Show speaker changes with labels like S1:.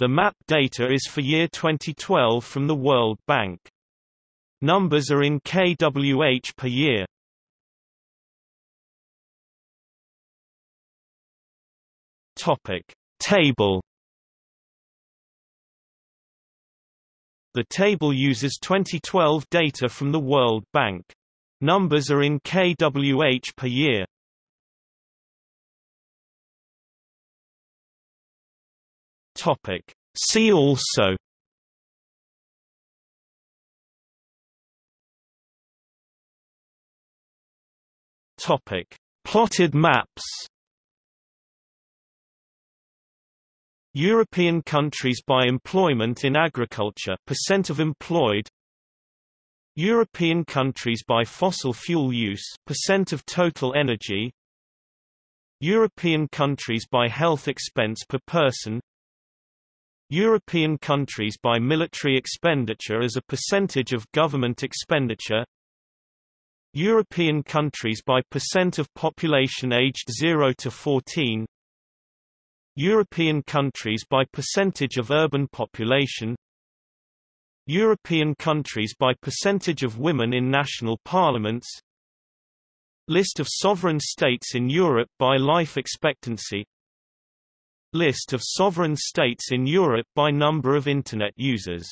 S1: The map data is for year 2012 from the World Bank. Numbers are in kWh per year. Topic Table The table uses 2012 data from the World Bank. Numbers are in kWh per year. Topic. See also Topic. Plotted maps European countries by employment in agriculture percent of employed European countries by fossil fuel use percent of total energy European countries by health expense per person European countries by military expenditure as a percentage of government expenditure. European countries by percent of population aged 0 to 14 European countries by percentage of urban population. European countries by percentage of women in national parliaments. List of sovereign states in Europe by life expectancy List of sovereign states in Europe by number of Internet users